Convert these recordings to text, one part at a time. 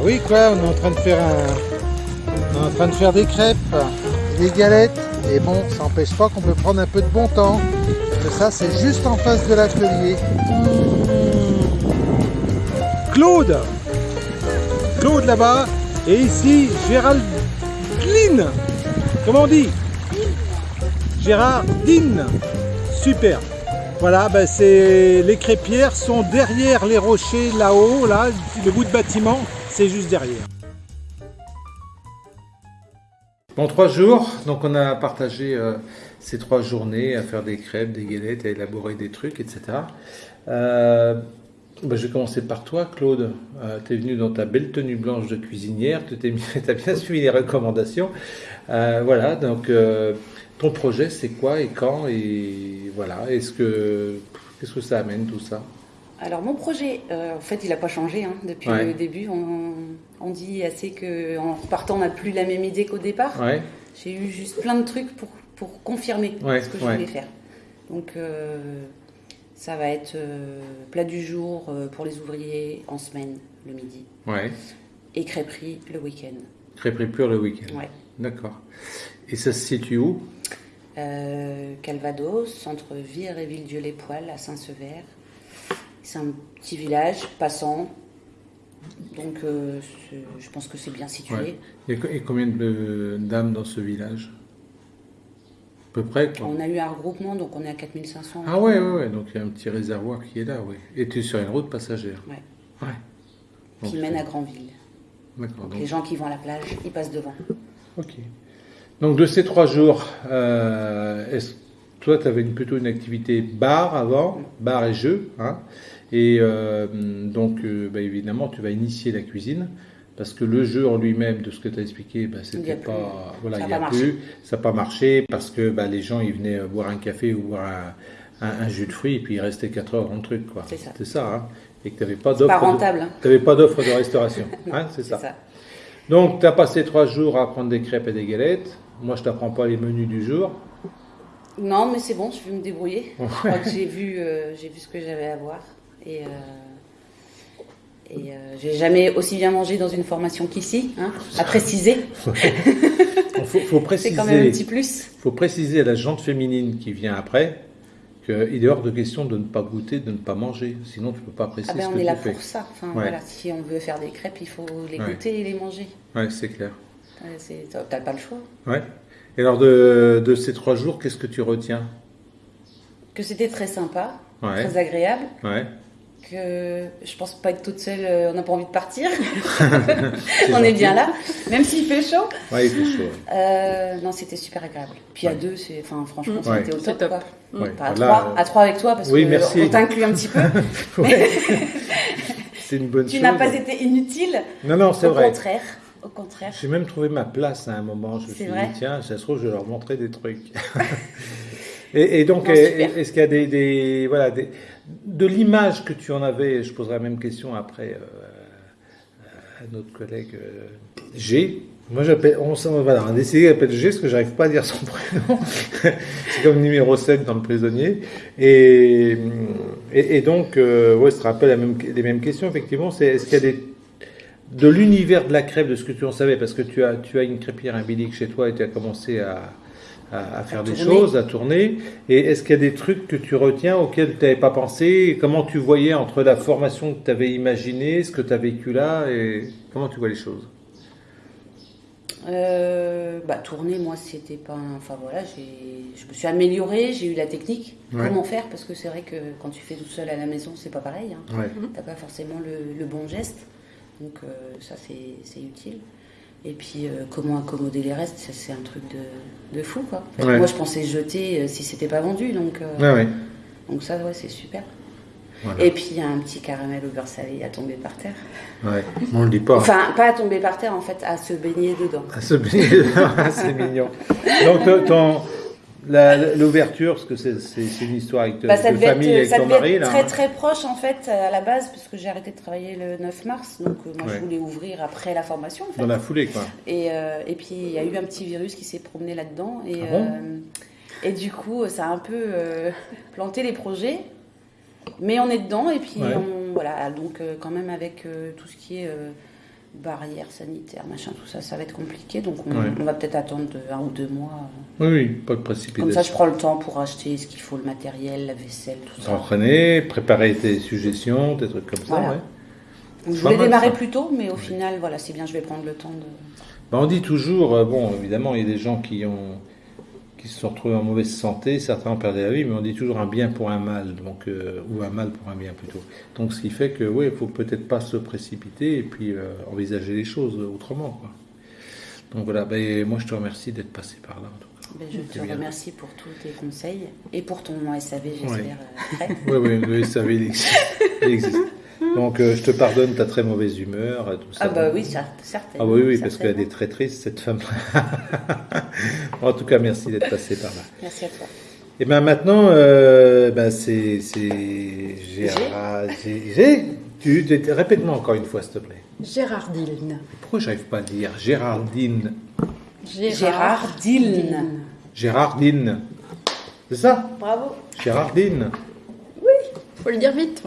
Ah oui quoi, on est en train de faire un... On est en train de faire des crêpes, des galettes, et bon, ça n'empêche pas qu'on peut prendre un peu de bon temps. Et ça, c'est juste en face de l'atelier. Claude. Claude là-bas, et ici Géraldine. Comment on dit? Gérardine Super voilà, ben les crêpières sont derrière les rochers là-haut, là, le bout de bâtiment, c'est juste derrière. Bon, trois jours, donc on a partagé euh, ces trois journées à faire des crêpes, des galettes, à élaborer des trucs, etc. Euh, ben, je vais commencer par toi, Claude. Euh, tu es venu dans ta belle tenue blanche de cuisinière, tu as bien suivi les recommandations. voilà, donc ton projet, c'est quoi et quand Et voilà, est-ce que qu'est-ce que ça amène tout ça? Alors mon projet, euh, en fait, il n'a pas changé hein, depuis le début. On, dit assez qu'en repartant, on n'a plus la même idée qu'au départ. J'ai eu juste plein de trucs pour, pour confirmer ce que je voulais faire. Donc euh, ça va être euh, plat du jour pour les ouvriers en semaine, le midi. Et crêperie le week-end. Crêperie pure le week-end. D'accord. Et ça se situe où? Euh, Calvados, entre Vire et Villedieu-les-Poils, à Saint-Sever. C'est un petit village passant, donc euh, je pense que c'est bien situé. Et combien de dames dans ce village? À peu près On a eu un regroupement, donc on est à 4500. Ah ouais, ouais, ouais, donc il y a un petit réservoir qui est là, oui. Et tu es sur une route passagère. Ouais. ouais. Qui mène à Grandville. D'accord. Donc, les gens qui vont à la plage, ils passent devant. Ok. Donc de ces trois jours, euh, est-ce toi, tu avais plutôt une activité bar avant, bar et jeu. Hein, et euh, donc, euh, bah, évidemment, tu vas initier la cuisine. Parce que le jeu en lui-même, de ce que tu as expliqué, bah, c'était pas. Voilà, il n'y a, plus. Ça n'a pas marché parce que bah, les gens, ils venaient boire un café ou boire un, jus de fruits et puis ils restaient 4 heures dans le truc. C'est ça. C'est ça. Hein, et que tu n'avais pas d'offre. Pas rentable. Tu pas d'offre de restauration. hein, c'est ça. ça. Donc, tu as passé trois jours à prendre des crêpes et des galettes. Moi, je t'apprends pas les menus du jour. Non, mais c'est bon, je vais me débrouiller. j'ai vu, euh, j'ai vu ce que j'avais à voir. Et, euh, et euh, j'ai jamais aussi bien mangé dans une formation qu'ici, hein, à préciser. faut, préciser. C'est quand même un petit plus. faut préciser à la jante féminine qui vient après qu'il est hors de question de ne pas goûter, de ne pas manger. Sinon, tu ne peux pas apprécier ah ben, ce que tu fais. On est là pour ça. Enfin, voilà, si on veut faire des crêpes, il faut les goûter et les manger. Oui, c'est clair. T'as pas le choix. Ouais. Et alors de, de ces trois jours, qu'est-ce que tu retiens? Que c'était très sympa, très agréable. Que je pense pas être toute seule, euh, on n'a pas envie de partir. on est bien là, même s'il fait chaud. Ouais, il fait chaud. Euh, non, c'était super agréable. Puis à deux, c'est, enfin, franchement, c'était au top. top. Pas à, trois, à trois avec toi, parce oui, qu'on t'inclut un petit peu. c'est une bonne tu chose. Tu n'as pas été inutile. Non, non, c'est vrai. Au contraire. Au contraire. J'ai même trouvé ma place à un moment. Je me suis dit, tiens, ça se trouve, je vais leur montrer des trucs. et, donc, est-ce qu'il y a des, voilà, des, de l'image que tu en avais, je poserai la même question après euh, à notre collègue euh, G. Moi, on, voilà, décidé d'appeler G parce que j'arrive pas à dire son prénom. c'est comme numéro 7 dans le prisonnier. Et, donc, euh, ouais, ça rappelle même, les mêmes questions, effectivement. C'est, est-ce qu'il y a des de l'univers de la crêpe, de ce que tu en savais, parce que tu as, tu as une crêpière, un chez toi et tu as commencé à, à, faire des choses, à tourner. Et est-ce qu'il y a des trucs que tu retiens auxquels tu n'avais pas pensé? Comment tu voyais entre la formation que tu avais imaginée, ce que tu as vécu là, et comment tu vois les choses? Euh, bah, tourner, moi, c'était pas. Enfin voilà, je me suis améliorée, j'ai eu la technique. Comment faire? Parce que c'est vrai que quand tu fais tout seul à la maison, c'est pas pareil. Hein. Ouais. T'as pas forcément le, le bon geste. Donc euh, ça, c'est utile. Et puis, euh, comment accommoder les restes, c'est un truc de, de fou, quoi. Moi, je pensais jeter euh, si c'était pas vendu, donc, donc ça, ouais, c'est super. Et puis, il y a un petit caramel au beurre salé à tomber par terre. Ouais, on le dit pas. Enfin, pas à tomber par terre, en fait, à se baigner dedans. À se baigner dedans, c'est mignon. Donc, ton, L'ouverture, parce que c'est une histoire avec bah, de famille avec ton mari. Être très très proche en fait à la base, parce que j'ai arrêté de travailler le 9 mars, donc euh, moi je voulais ouvrir après la formation. Dans la foulée quoi. Et, euh, et puis il y a eu un petit virus qui s'est promené là-dedans et, ah euh, et du coup ça a un peu planté les projets, mais on est dedans et puis on voilà, donc quand même avec tout ce qui est barrières sanitaires, machin, tout ça, ça va être compliqué. Donc on, va peut-être attendre un ou deux mois. Oui, oui, pas de précipitation. Comme ça, je prends le temps pour acheter ce qu'il faut, le matériel, la vaisselle, tout ça. S'entraîner, préparer tes suggestions, des trucs comme ça. je voulais démarrer plus tôt, mais au final, voilà, c'est bien, je vais prendre le temps de. Bah, on dit toujours, euh, bon, évidemment, il y a des gens qui ont qui se sont retrouvés en mauvaise santé, certains ont perdu la vie, mais on dit toujours un bien pour un mal, donc, euh, ou un mal pour un bien plutôt. Donc ce qui fait que oui, il faut peut-être pas se précipiter et puis euh, envisager les choses autrement. Quoi. Donc voilà, ben, moi je te remercie d'être passé par là. Ben, je te remercie pour tous tes conseils et pour ton SAV, j'espère. Oui, oui, le SAV il existe. Donc euh, je te pardonne ta très mauvaise humeur, tout ça. Ah bah oui, certainement. Ah oui, oui, parce qu'elle est très triste, cette femme. en tout cas, merci d'être passé par là. Merci à toi. Et bien maintenant, euh, ben c'est Gérard. Tu, répète-moi encore une fois, s'il te plaît. Gérardine. Pourquoi j'arrive pas à dire Gérardine Gérardine. Gérardine. C'est ça? Bravo. Gérardine. Oui, faut le dire vite.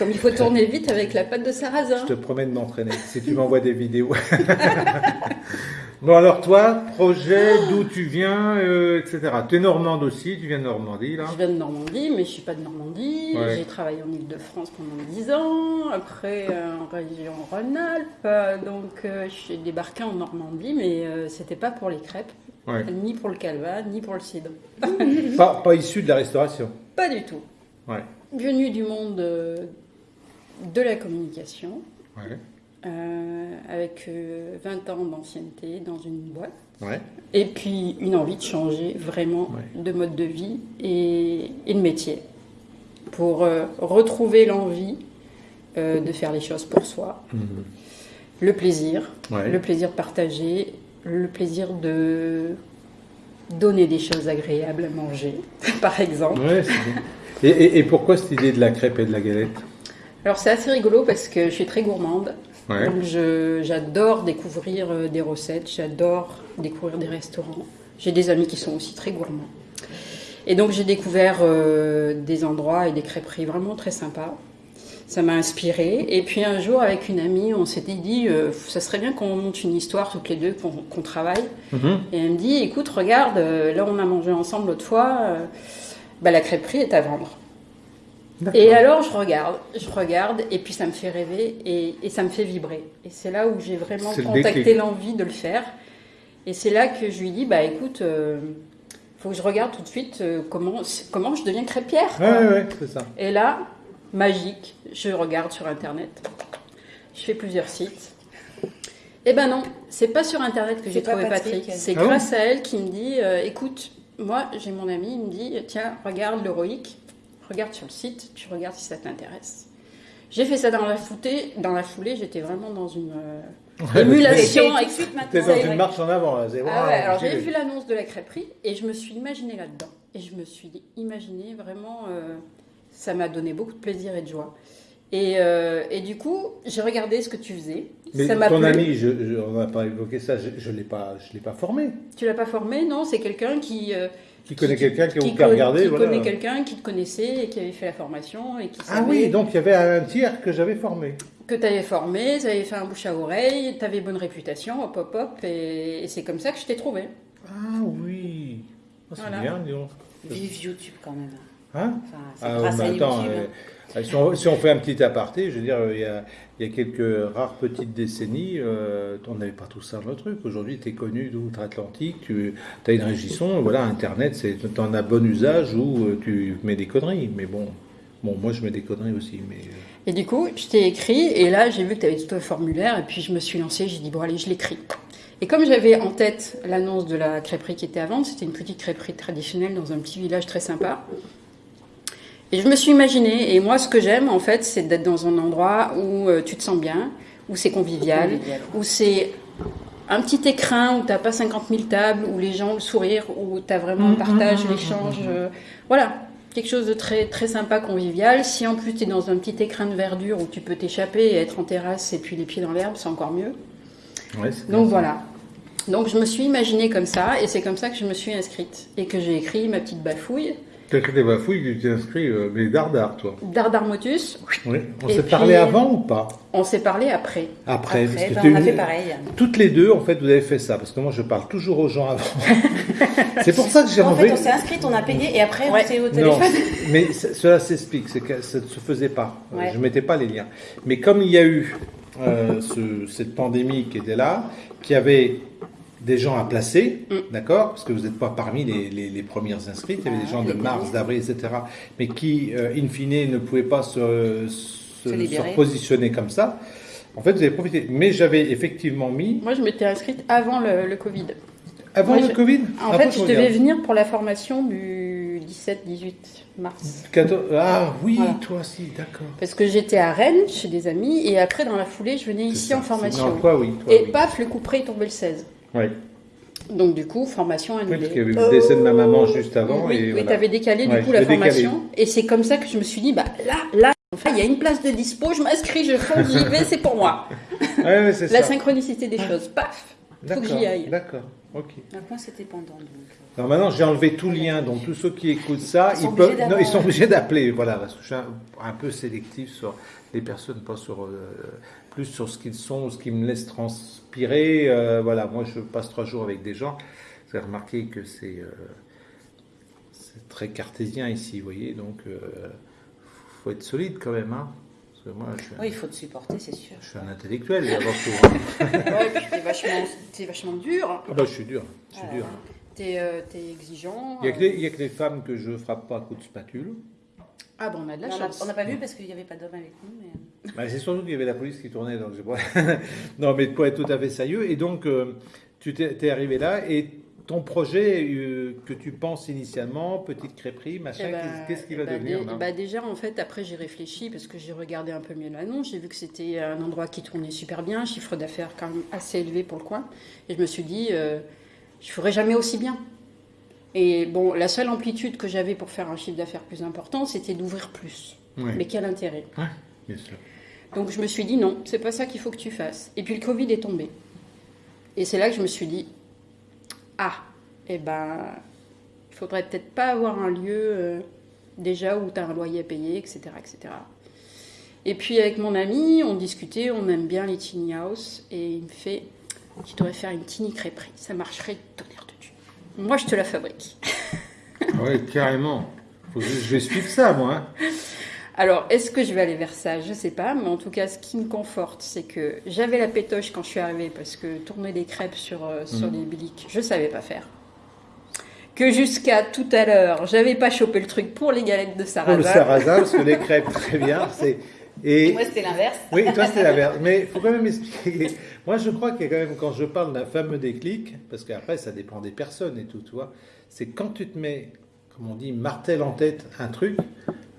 Comme il faut tourner vite avec la pâte de sarrasin. Je te promets de m'entraîner, si tu m'envoies des vidéos. bon, alors toi, projet, d'où tu viens, euh, etc. Tu es normande aussi, tu viens de Normandie, là Je viens de Normandie, mais je suis pas de Normandie. J'ai travaillé en Ile-de-France pendant 10 ans, après euh, en région Rhône-Alpes. Donc, euh, je suis débarquée en Normandie, mais c'était pas pour les crêpes. Ni pour le calva, ni pour le cidre. pas, pas issu de la restauration Pas du tout. Ouais venu du monde euh, de la communication, euh, avec 20 euh, ans d'ancienneté dans une boîte, et puis une envie de changer vraiment de mode de vie et, de métier, pour retrouver l'envie de faire les choses pour soi, mhm. le plaisir, le plaisir de partager, le plaisir de donner des choses agréables à manger, par exemple. Et, pourquoi cette idée de la crêpe et de la galette? Alors c'est assez rigolo parce que je suis très gourmande. Donc j'adore découvrir euh, des recettes, j'adore découvrir des restaurants. J'ai des amis qui sont aussi très gourmands. Et donc j'ai découvert euh, des endroits et des crêperies vraiment très sympas. Ça m'a inspiré. Et puis un jour, avec une amie, on s'était dit, euh, ça serait bien qu'on monte une histoire toutes les deux, qu'on travaille. Mhm. Et elle me dit, écoute, regarde, là on a mangé ensemble l'autre fois bah, la crêperie est à vendre. Et alors je regarde, je regarde, et puis ça me fait rêver et, ça me fait vibrer. Et c'est là où j'ai vraiment contacté l'envie de le faire. Et c'est là que je lui dis, bah écoute, il euh, faut que je regarde tout de suite euh, comment, comment je deviens crêpière. Ouais, ouais, c'est ça. Et là, magique, je regarde sur Internet. Je fais plusieurs sites. Eh ben non, c'est pas sur Internet que j'ai trouvé Patrick. C'est ah grâce à elle qui me dit, euh, écoute, moi, j'ai mon ami, il me dit tiens, regarde l'héroïque, regarde sur le site, tu regardes si ça t'intéresse. J'ai fait ça dans la foulée, dans la foulée, j'étais vraiment dans une euh, émulation. T'es dans une marche en avant, là. Ah ouais, alors j'ai vu l'annonce de la crêperie et je me suis imaginée là-dedans. Et je me suis imaginée vraiment, euh, ça m'a donné beaucoup de plaisir et de joie. Et, euh, et, du coup, j'ai regardé ce que tu faisais. Mais ça ton ami, je, on n'a pas évoqué ça, je ne l'ai pas, je l'ai pas formé. Tu l'as pas formé, non C'est quelqu'un qui, euh, qui connaît quelqu'un qui, qui, qui regardé. Qui connaît quelqu'un qui te connaissait et qui avait fait la formation et qui Ah oui, donc il y avait un tiers que j'avais formé. Que tu avais formé, tu avais fait un bouche à oreille, tu avais bonne réputation, hop hop hop, et, c'est comme ça que je t'ai trouvé. Ah oui, oh, c'est bien, disons. Vive YouTube quand même. Hein enfin, c'est ah, grâce à YouTube. Euh, euh, si on, fait un petit aparté, je veux dire, il y a, il y a quelques rares petites décennies, euh, on n'avait pas tout ça dans le truc. Aujourd'hui, tu es connu d'outre-Atlantique, tu as une régisson, voilà, Internet, tu en as bon usage ou euh, tu mets des conneries. Mais bon, bon, moi je mets des conneries aussi. Mais... Et du coup, je t'ai écrit, et là j'ai vu que tu avais tout un formulaire, et puis je me suis lancée, j'ai dit, bon allez, je l'écris. Et comme j'avais en tête l'annonce de la crêperie qui était à vendre, c'était une petite crêperie traditionnelle dans un petit village très sympa, et je me suis imaginé, et moi ce que j'aime en fait, c'est d'être dans un endroit où euh, tu te sens bien, où c'est convivial, où c'est un petit écrin où tu n'as pas 50 000 tables, où les gens le sourire, où tu as vraiment le mmh, partage, mmh, mmh, l'échange. Euh, voilà, quelque chose de très, très sympa, convivial. Si en plus tu es dans un petit écrin de verdure où tu peux t'échapper et être en terrasse et puis les pieds dans l'herbe, c'est encore mieux. Donc voilà. Donc je me suis imaginée comme ça et c'est comme ça que je me suis inscrite et que j'ai écrit ma petite bafouille Quelqu'un des bafouilles, tu t'es inscrit, euh, mais Dardar, toi. Dardar Motus. Oui. On s'est parlé avant ou pas On s'est parlé après. Après, parce que ben, on a fait pareil. Toutes les deux, en fait, vous avez fait ça, parce que moi, je parle toujours aux gens avant. c'est pour ça que j'ai envie. En fait, on s'est inscrit, on a payé, et après, on s'est au téléphone. Non, mais cela s'explique, c'est que ça ne se faisait pas. Je ne mettais pas les liens. Mais comme il y a eu euh, ce, cette pandémie qui était là, qui avait des gens à placer, mm. d'accord Parce que vous n'êtes pas parmi les, les, premières inscrites, il y avait des gens de mars, d'avril, etc., mais qui, euh, in fine, ne pouvaient pas se, se, positionner comme ça. En fait, vous avez profité. Mais j'avais effectivement mis... Moi, je m'étais inscrite avant le, Covid. Avant le Covid? En fait, je devais venir pour la formation du 17-18 mars. Ah oui, toi aussi, d'accord. Parce que j'étais à Rennes chez des amis et après, dans la foulée, je venais ici en formation. toi, oui, et paf, le coup près est tombé le 16. Oui. Donc du coup, formation annulée. Oui, parce qu'il y avait eu le décès de ma maman juste avant. Oui, et oui tu avais décalé du coup la formation. Et c'est comme ça que je me suis dit, bah là, là, enfin, il y a une place de dispo, je m'inscris, je fonce, j'y vais, c'est pour moi. Ouais, la ça. synchronicité des choses, paf, faut que j'y aille. D'accord, ok. Moi, c'était pendant. Donc... Alors maintenant, j'ai enlevé tout lien, donc tous ceux qui écoutent ça, ils, peuvent, non, ils sont obligés d'appeler, voilà, parce que je suis un, peu sélectif sur les personnes, pas sur euh, plus sur ce qu'ils sont, ce qui me laisse transpirer. Euh, voilà, moi je passe trois jours avec des gens. Vous avez remarqué que c'est euh, très cartésien ici, vous voyez, donc faut être solide quand même. Hein. moi, oui, il faut te supporter, c'est sûr. Je suis un intellectuel, avant tout. ouais, puis t'es vachement, es vachement dur. Ah bah, je suis dur, je suis dur. T'es es exigeant. Il n'y a, a, que les femmes que je frappe pas à coups de spatule. Ah bon, on a de la chance. On n'a pas vu parce qu'il n'y avait pas d'homme avec nous. Mais... Bah, c'est surtout qu'il y avait la police qui tournait. Donc non, mais pour être tout à fait sérieux. Et donc, euh, tu t'es arrivé là et ton projet euh, que tu penses initialement, petite crêperie, machin, eh qu'est-ce qui va eh ben, devenir bah Déjà, en fait, après, j'ai réfléchi parce que j'ai regardé un peu mieux l'annonce. J'ai vu que c'était un endroit qui tournait super bien, chiffre d'affaires quand même assez élevé pour le coin. Et je me suis dit, euh, je ne ferai jamais aussi bien. Et bon, la seule amplitude que j'avais pour faire un chiffre d'affaires plus important, c'était d'ouvrir plus. Mais quel intérêt? Bien sûr. Donc je me suis dit non, c'est pas ça qu'il faut que tu fasses. Et puis le Covid est tombé. Et c'est là que je me suis dit ah, eh ben, il faudrait peut-être pas avoir un lieu euh, déjà où tu as un loyer à payer, etc., etc. Et puis avec mon ami, on discutait, on aime bien les tiny house, et il me fait tu devrais faire une tiny crêperie, ça marcherait tonnerre moi, je te la fabrique. Ah oui, carrément. je vais suivre ça, moi. Hein. Alors, est-ce que je vais aller vers ça? Je ne sais pas, mais en tout cas, ce qui me conforte, c'est que j'avais la pétoche quand je suis arrivée, parce que tourner des crêpes sur, euh, sur mm. des biliques, je ne savais pas faire. Que jusqu'à tout à l'heure, j'avais pas chopé le truc pour les galettes de sarrasin. Pour le sarrasin, parce que les crêpes, très bien, c'est... Et... Moi, c'était l'inverse. Oui, toi, c'était l'inverse. Mais il faut quand même expliquer. Moi, je crois qu'il y a quand même, quand je parle d'un fameux déclic, parce qu'après, ça dépend des personnes et tout, tu vois, c'est quand tu te mets, comme on dit, martel en tête un truc,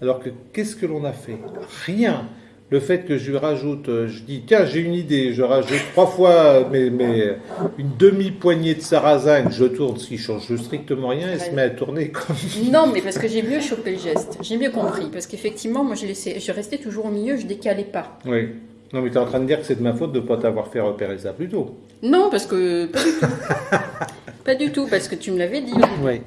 alors que qu'est-ce que l'on a fait? Rien le fait que je lui rajoute, euh, je dis tiens j'ai une idée, je rajoute trois fois mais, mais une demi poignée de sarrasin que je tourne, ce qui change strictement rien, et se met à tourner comme. Non mais parce que j'ai mieux chopé le geste, j'ai mieux compris parce qu'effectivement moi je laissais, je restais toujours au milieu, je décalais pas. Oui. Non mais tu es en train de dire que c'est de ma faute de ne pas t'avoir fait repérer ça plus tôt. Non parce que pas du tout, pas du tout parce que tu me l'avais dit. Oui.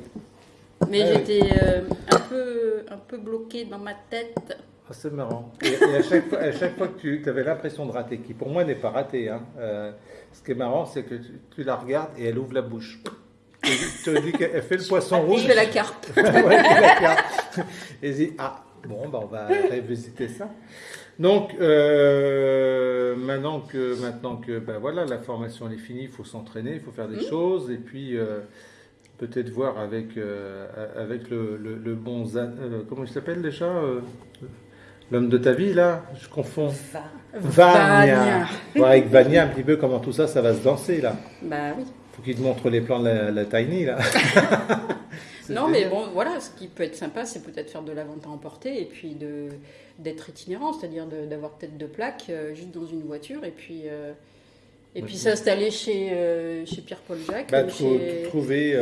Mais ah j'étais euh, un peu un peu bloqué dans ma tête. Ah, c'est marrant. Et, à, chaque fois, à, chaque fois, que tu avais l'impression de rater, qui pour moi n'est pas raté, hein, euh, ce qui est marrant, c'est que tu, la regardes et elle ouvre la bouche. Et tu te dis qu'elle fait le poisson rouge. Fais la carte. ouais, la carte. Et dit, ah, bon, bah, on va revisiter ça. Donc, euh, maintenant que, maintenant que ben voilà, la formation est finie, il faut s'entraîner, il faut faire des mmh. choses, et puis euh, peut-être voir avec, avec le, le, bon... comment il s'appelle déjà L'homme de ta vie, là, je confonds. Vania. Voir avec Vania un petit peu comment tout ça, ça va se danser, là. Bah oui. Faut qu'il te montre les plans de la, Tiny, là. non, mais bon, voilà, ce qui peut être sympa, c'est peut-être faire de la vente à emporter et puis d'être itinérant, c'est-à-dire d'avoir peut-être deux plaques euh, juste dans une voiture et puis. Euh, et puis s'installer chez, euh, chez Pierre-Paul Jacques. Bah, trouver.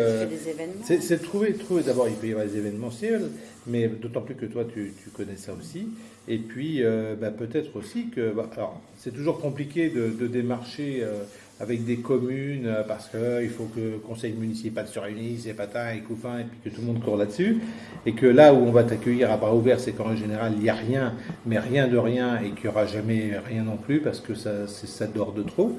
C'est trouver, trouver d'abord, il peut y avoir des événementiels, mais d'autant plus que toi, tu, connais ça aussi. Et puis, euh, bah, peut-être aussi que, bah, alors, c'est toujours compliqué de, démarcher euh, avec des communes euh, parce qu'il faut que le conseil municipal se réunisse, et patin et couffin, et puis que tout le monde court là-dessus. Et que là où on va t'accueillir à bras ouverts, c'est qu'en général, il n'y a rien, mais rien de rien, et qu'il n'y aura jamais rien non plus parce que ça, ça dort de trop.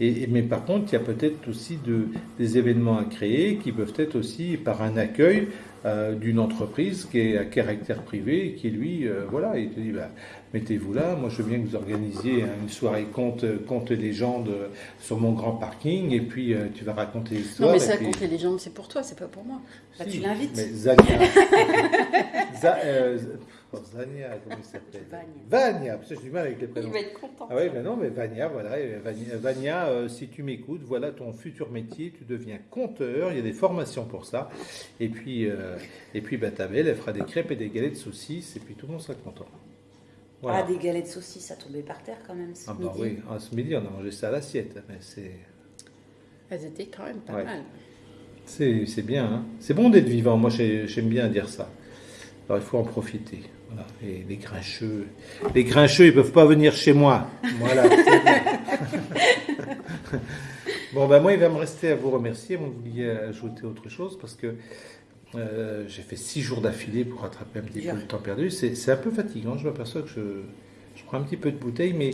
Et, mais par contre, il y a peut-être aussi de, des événements à créer qui peuvent être aussi par un accueil euh, d'une entreprise qui est à caractère privé, qui lui, euh, voilà, il te dit, bah, mettez-vous là, moi je veux bien que vous organisiez une soirée conte, conte légendes sur mon grand parking, et puis euh, tu vas raconter l'histoire. Non mais ça, conte les légendes, c'est pour toi, c'est pas pour moi. Bah, tu l'invites. Mais Zania. Vania, comment il s'appelle Vania. parce que j'ai du mal avec les prénoms. Il va être content. Ah oui, mais non, mais Vania, voilà. Vania, euh, si tu m'écoutes, voilà ton futur métier, tu deviens conteur, il y a des formations pour ça. Et puis, euh, et puis bah, ta belle, elle fera des crêpes et des galettes de saucisses, et puis tout le monde sera content. Ah, des galettes de saucisses, ça tombait par terre quand même ce ah, bah oui, ah, ce midi, on a mangé ça à l'assiette, mais c'est... Elles étaient quand même pas mal. C'est bien, hein. c'est bon d'être vivant, moi j'aime bien dire ça. Alors il faut en profiter. Et les grincheux, les grincheux, ils peuvent pas venir chez moi. Voilà. bon, ben moi, il va me rester à vous remercier. Vous vouliez ajouter autre chose parce que euh, j'ai fait six jours d'affilée pour rattraper un petit peu le temps perdu. C'est un peu fatigant. Je m'aperçois que je, je, prends un petit peu de bouteille, mais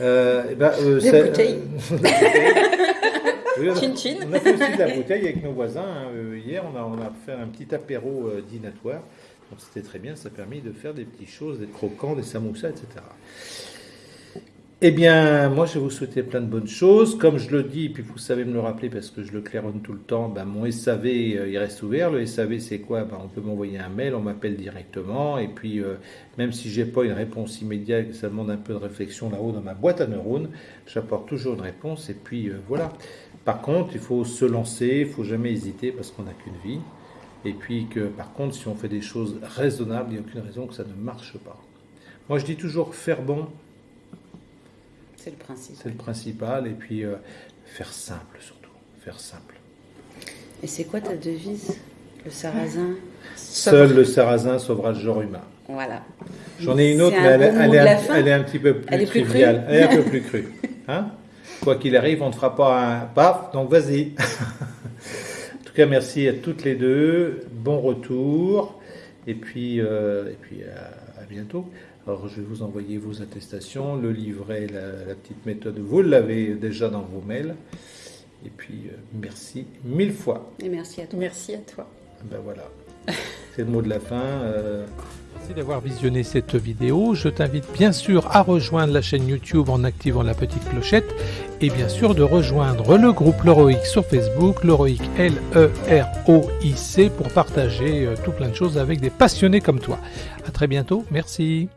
euh, eh ben, euh, Des bouteilles. on, a, chin chin. on a fait aussi de la bouteille avec nos voisins. Hein. Hier, on a, on a fait un petit apéro dînatoire. C'était très bien, ça a permis de faire des petites choses, des croquants, des samoussas, etc. Eh bien, moi, je vais vous souhaiter plein de bonnes choses. Comme je le dis, puis vous savez me le rappeler parce que je le claironne tout le temps, ben, mon SAV, euh, il reste ouvert. Le SAV, c'est quoi? Ben, On peut m'envoyer un mail, on m'appelle directement. Et puis, euh, même si j'ai pas une réponse immédiate, ça demande un peu de réflexion là-haut dans ma boîte à neurones, j'apporte toujours une réponse. Et puis, euh, voilà. Par contre, il faut se lancer, il faut jamais hésiter parce qu'on n'a qu'une vie. Et puis que par contre, si on fait des choses raisonnables, il n'y a aucune raison que ça ne marche pas. Moi, je dis toujours faire bon. C'est le principal. C'est le principal. Et puis euh, faire simple surtout. Faire simple. Et c'est quoi ta devise Le sarrasin? Seul le sarrasin sauvera le genre humain. Voilà. J'en ai une autre, mais elle, est un, petit peu plus triviale. elle est un peu plus crue. Hein? Quoi qu'il arrive, on ne fera pas un paf, donc vas-y. merci à toutes les deux. Bon retour. Et puis, euh, et puis à, bientôt. Alors, je vais vous envoyer vos attestations, le livret, la, petite méthode. Vous l'avez déjà dans vos mails. Et puis, euh, merci mille fois. Et merci à toi. Merci à toi. Ben voilà. C'est le mot de la fin. Euh, Merci d'avoir visionné cette vidéo. Je t'invite bien sûr à rejoindre la chaîne YouTube en activant la petite clochette et bien sûr de rejoindre le groupe L'Heroic sur Facebook, L'Heroic L-E-R-O-I-C pour partager euh, tout plein de choses avec des passionnés comme toi. À très bientôt. Merci.